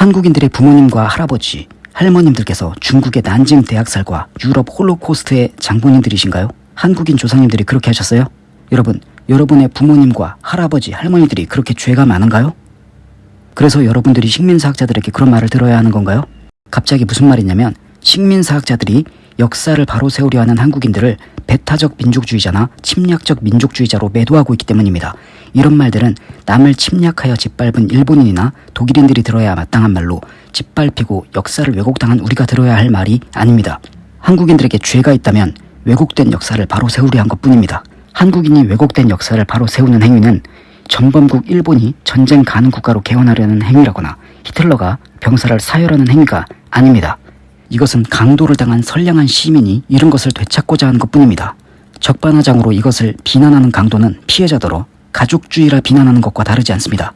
한국인들의 부모님과 할아버지, 할머님들께서 중국의 난징 대학살과 유럽 홀로코스트의 장본인들이신가요? 한국인 조상님들이 그렇게 하셨어요? 여러분, 여러분의 부모님과 할아버지, 할머니들이 그렇게 죄가 많은가요? 그래서 여러분들이 식민사학자들에게 그런 말을 들어야 하는 건가요? 갑자기 무슨 말이냐면 식민사학자들이 역사를 바로 세우려 하는 한국인들을 배타적 민족주의자나 침략적 민족주의자로 매도하고 있기 때문입니다. 이런 말들은 남을 침략하여 짓밟은 일본인이나 독일인들이 들어야 마땅한 말로 짓밟히고 역사를 왜곡당한 우리가 들어야 할 말이 아닙니다. 한국인들에게 죄가 있다면 왜곡된 역사를 바로 세우려 한 것뿐입니다. 한국인이 왜곡된 역사를 바로 세우는 행위는 전범국 일본이 전쟁 가는 국가로 개헌하려는 행위라거나 히틀러가 병사를 사열하는 행위가 아닙니다. 이것은 강도를 당한 선량한 시민이 이런 것을 되찾고자 하는 것뿐입니다. 적반하장으로 이것을 비난하는 강도는 피해자더러 가족주의라 비난하는 것과 다르지 않습니다.